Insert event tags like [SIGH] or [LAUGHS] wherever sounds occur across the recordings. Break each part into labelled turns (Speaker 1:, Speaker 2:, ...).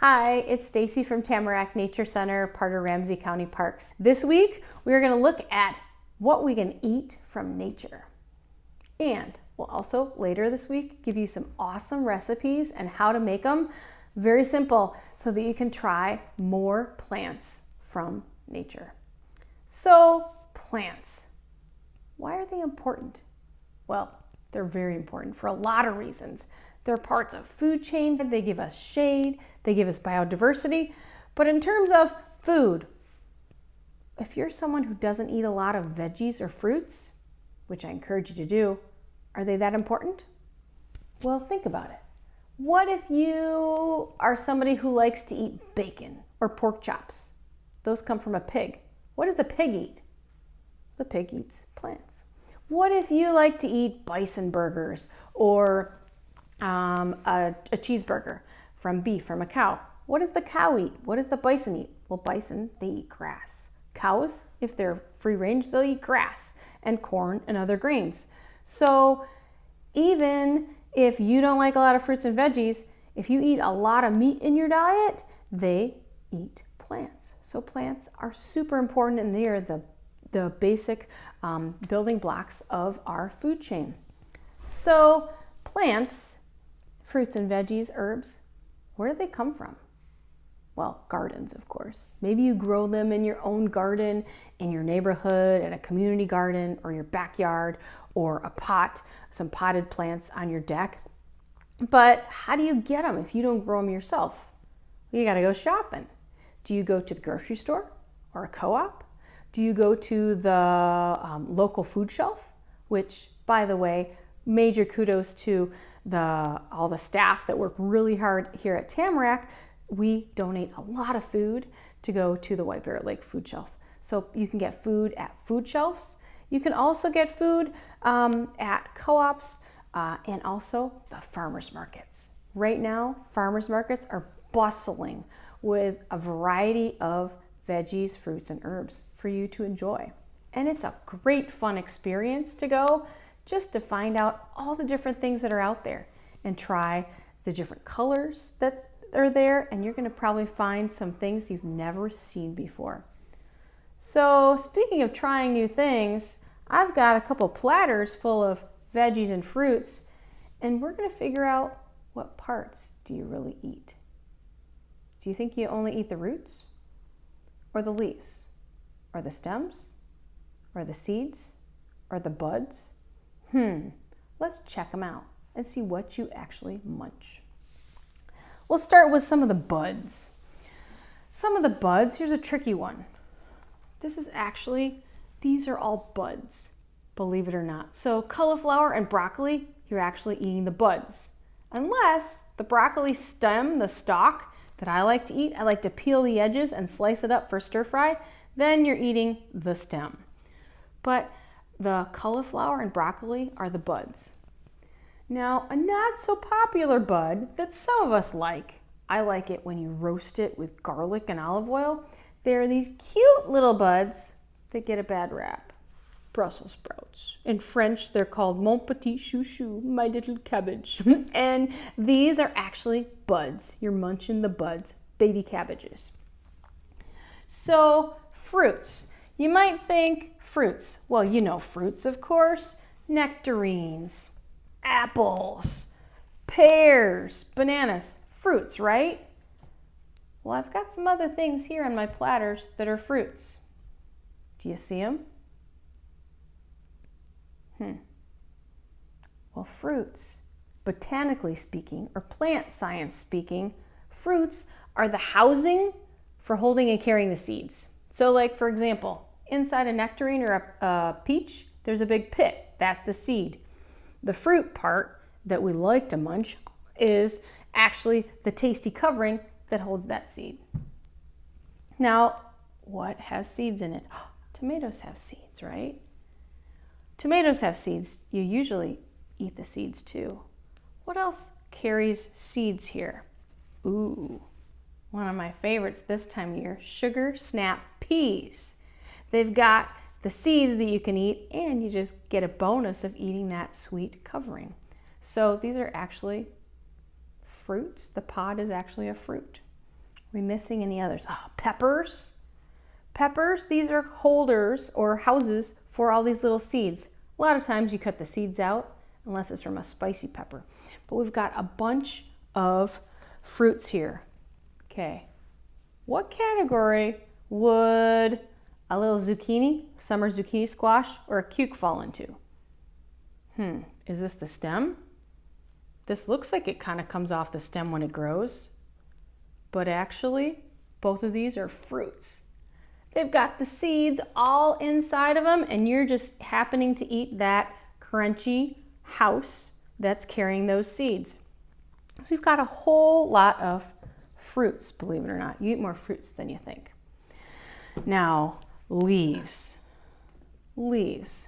Speaker 1: Hi, it's Stacy from Tamarack Nature Center, part of Ramsey County Parks. This week, we are going to look at what we can eat from nature. And we'll also later this week give you some awesome recipes and how to make them very simple so that you can try more plants from nature. So, plants. Why are they important? Well, they're very important for a lot of reasons. They're parts of food chains. They give us shade, they give us biodiversity. But in terms of food, if you're someone who doesn't eat a lot of veggies or fruits, which I encourage you to do, are they that important? Well, think about it. What if you are somebody who likes to eat bacon or pork chops? Those come from a pig. What does the pig eat? The pig eats plants. What if you like to eat bison burgers or um, a, a cheeseburger from beef, from a cow. What does the cow eat? What does the bison eat? Well, bison, they eat grass. Cows, if they're free range, they'll eat grass and corn and other grains. So even if you don't like a lot of fruits and veggies, if you eat a lot of meat in your diet, they eat plants. So plants are super important and they are the, the basic um, building blocks of our food chain. So plants fruits and veggies, herbs, where do they come from? Well, gardens, of course. Maybe you grow them in your own garden, in your neighborhood, at a community garden, or your backyard, or a pot, some potted plants on your deck. But how do you get them if you don't grow them yourself? You got to go shopping. Do you go to the grocery store or a co op? Do you go to the um, local food shelf? Which, by the way, major kudos to the all the staff that work really hard here at Tamarack. We donate a lot of food to go to the White Bear Lake food shelf. So you can get food at food shelves. You can also get food um, at co-ops uh, and also the farmers markets. Right now, farmers markets are bustling with a variety of veggies, fruits, and herbs for you to enjoy. And it's a great fun experience to go just to find out all the different things that are out there and try the different colors that are there and you're going to probably find some things you've never seen before. So speaking of trying new things, I've got a couple platters full of veggies and fruits and we're going to figure out what parts do you really eat. Do you think you only eat the roots or the leaves or the stems or the seeds or the buds Hmm, let's check them out and see what you actually munch. We'll start with some of the buds. Some of the buds, here's a tricky one. This is actually, these are all buds, believe it or not. So cauliflower and broccoli, you're actually eating the buds. Unless the broccoli stem, the stalk that I like to eat, I like to peel the edges and slice it up for stir fry, then you're eating the stem. But the cauliflower and broccoli are the buds. Now, a not so popular bud that some of us like, I like it when you roast it with garlic and olive oil. There are these cute little buds that get a bad rap. Brussels sprouts. In French, they're called mon petit chouchou, my little cabbage. [LAUGHS] and these are actually buds. You're munching the buds, baby cabbages. So, fruits. You might think fruits. Well, you know fruits, of course. Nectarines, apples, pears, bananas, fruits, right? Well, I've got some other things here on my platters that are fruits. Do you see them? Hmm. Well, fruits, botanically speaking, or plant science speaking, fruits are the housing for holding and carrying the seeds. So like, for example, inside a nectarine or a, a peach, there's a big pit. That's the seed. The fruit part that we like to munch is actually the tasty covering that holds that seed. Now, what has seeds in it? [GASPS] Tomatoes have seeds, right? Tomatoes have seeds. You usually eat the seeds too. What else carries seeds here? Ooh, one of my favorites this time of year, sugar snap peas. They've got the seeds that you can eat and you just get a bonus of eating that sweet covering. So these are actually fruits. The pod is actually a fruit. we missing any others? Oh, peppers. Peppers, these are holders or houses for all these little seeds. A lot of times you cut the seeds out unless it's from a spicy pepper. But we've got a bunch of fruits here. Okay, what category would a little zucchini, summer zucchini squash, or a cuke fall into? Hmm, is this the stem? This looks like it kind of comes off the stem when it grows, but actually both of these are fruits. They've got the seeds all inside of them and you're just happening to eat that crunchy house that's carrying those seeds. So you've got a whole lot of fruits, believe it or not. You eat more fruits than you think. Now, leaves. Leaves.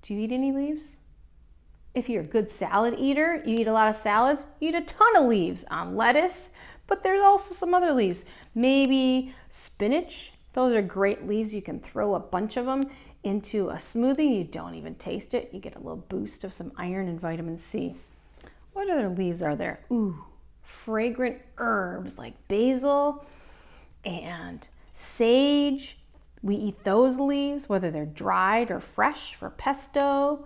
Speaker 1: Do you eat any leaves? If you're a good salad eater, you eat a lot of salads, you eat a ton of leaves on lettuce, but there's also some other leaves. Maybe spinach. Those are great leaves. You can throw a bunch of them into a smoothie. You don't even taste it. You get a little boost of some iron and vitamin C. What other leaves are there? Ooh, fragrant herbs like basil and sage. We eat those leaves, whether they're dried or fresh for pesto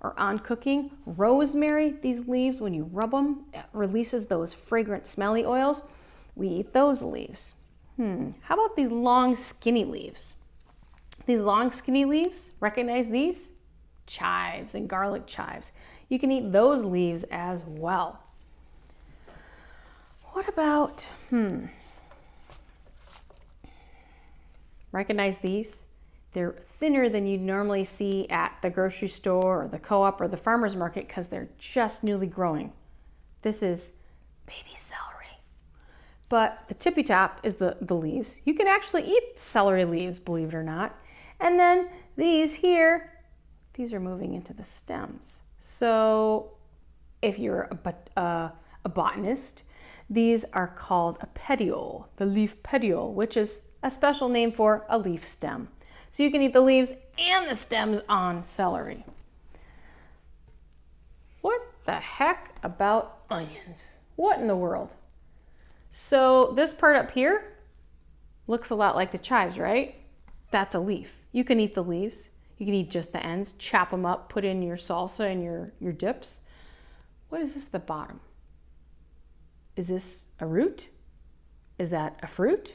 Speaker 1: or on cooking. Rosemary, these leaves, when you rub them, releases those fragrant smelly oils. We eat those leaves. Hmm, how about these long skinny leaves? These long skinny leaves, recognize these? Chives and garlic chives. You can eat those leaves as well. What about, hmm, recognize these? They're thinner than you'd normally see at the grocery store or the co-op or the farmer's market because they're just newly growing. This is baby celery. But the tippy top is the, the leaves. You can actually eat celery leaves, believe it or not. And then these here, these are moving into the stems. So if you're a, uh, a botanist, these are called a petiole, the leaf petiole, which is a special name for a leaf stem. So you can eat the leaves and the stems on celery. What the heck about onions? What in the world? So this part up here looks a lot like the chives, right? That's a leaf. You can eat the leaves. You can eat just the ends, chop them up, put in your salsa and your, your dips. What is this at the bottom? Is this a root? Is that a fruit?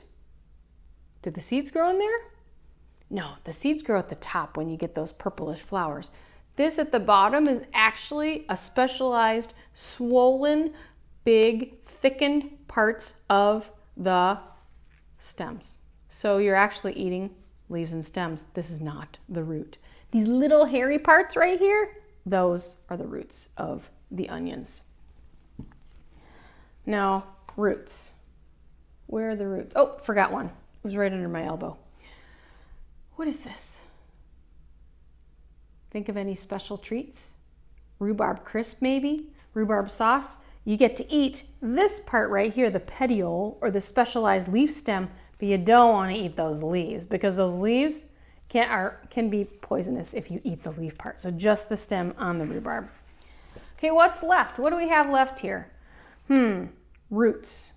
Speaker 1: Did the seeds grow in there? No, the seeds grow at the top when you get those purplish flowers. This at the bottom is actually a specialized, swollen, big, thickened parts of the stems. So you're actually eating leaves and stems. This is not the root. These little hairy parts right here, those are the roots of the onions. Now, roots. Where are the roots? Oh, forgot one. It was right under my elbow. What is this? Think of any special treats? Rhubarb crisp, maybe? Rhubarb sauce? You get to eat this part right here, the petiole or the specialized leaf stem, but you don't want to eat those leaves because those leaves can, are, can be poisonous if you eat the leaf part. So just the stem on the rhubarb. Okay, what's left? What do we have left here? Hmm, roots.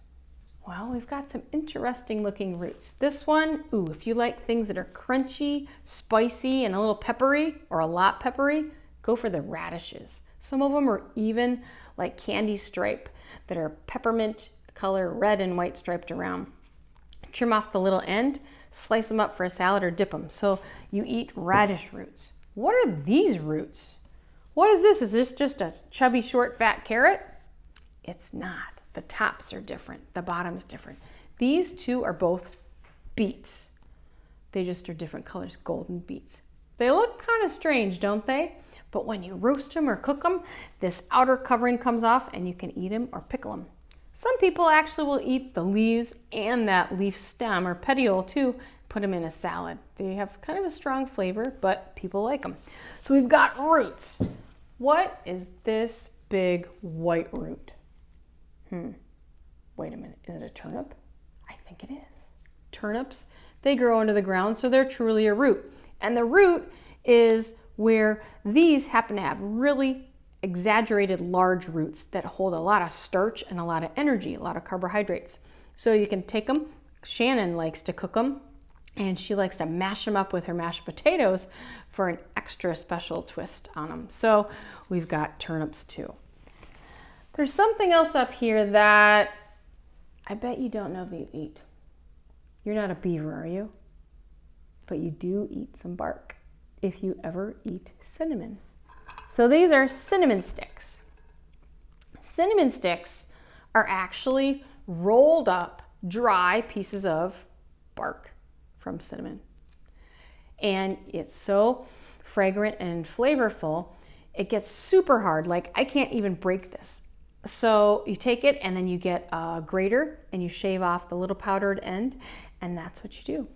Speaker 1: Well, we've got some interesting looking roots. This one, ooh, if you like things that are crunchy, spicy, and a little peppery, or a lot peppery, go for the radishes. Some of them are even like candy stripe that are peppermint color, red and white striped around. Trim off the little end, slice them up for a salad or dip them. So you eat radish roots. What are these roots? What is this? Is this just a chubby, short, fat carrot? It's not. The tops are different, the bottom's different. These two are both beets. They just are different colors, golden beets. They look kind of strange, don't they? But when you roast them or cook them, this outer covering comes off and you can eat them or pickle them. Some people actually will eat the leaves and that leaf stem or petiole too, put them in a salad. They have kind of a strong flavor, but people like them. So we've got roots. What is this big white root? Hmm, wait a minute, is it a turnip? I think it is. Turnips, they grow under the ground, so they're truly a root. And the root is where these happen to have really exaggerated large roots that hold a lot of starch and a lot of energy, a lot of carbohydrates. So you can take them. Shannon likes to cook them and she likes to mash them up with her mashed potatoes for an extra special twist on them. So we've got turnips too. There's something else up here that I bet you don't know that you eat. You're not a beaver, are you? But you do eat some bark if you ever eat cinnamon. So these are cinnamon sticks. Cinnamon sticks are actually rolled up dry pieces of bark from cinnamon. And it's so fragrant and flavorful, it gets super hard. Like I can't even break this. So you take it and then you get a grater and you shave off the little powdered end and that's what you do.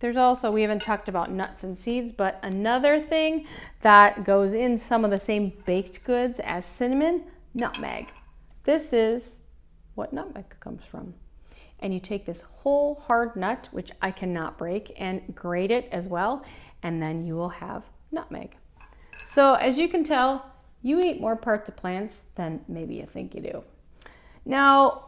Speaker 1: There's also, we haven't talked about nuts and seeds, but another thing that goes in some of the same baked goods as cinnamon, nutmeg. This is what nutmeg comes from. And you take this whole hard nut, which I cannot break, and grate it as well, and then you will have nutmeg. So as you can tell, you eat more parts of plants than maybe you think you do. Now,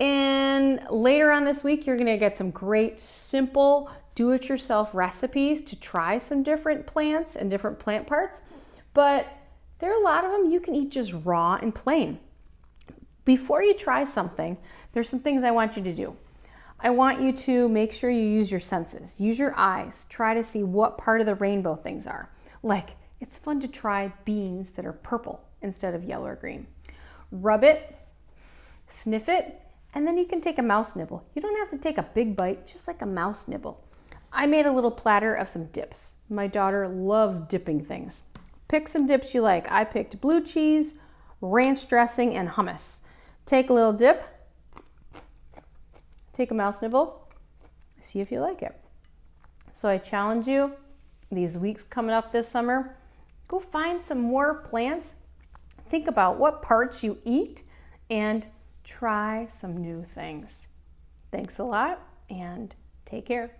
Speaker 1: and later on this week, you're gonna get some great simple do-it-yourself recipes to try some different plants and different plant parts. But there are a lot of them you can eat just raw and plain. Before you try something, there's some things I want you to do. I want you to make sure you use your senses. Use your eyes. Try to see what part of the rainbow things are. Like, it's fun to try beans that are purple instead of yellow or green. Rub it, sniff it, and then you can take a mouse nibble. You don't have to take a big bite, just like a mouse nibble. I made a little platter of some dips. My daughter loves dipping things. Pick some dips you like. I picked blue cheese, ranch dressing, and hummus. Take a little dip, take a mouse nibble, see if you like it. So I challenge you these weeks coming up this summer, go find some more plants. Think about what parts you eat and try some new things. Thanks a lot and take care.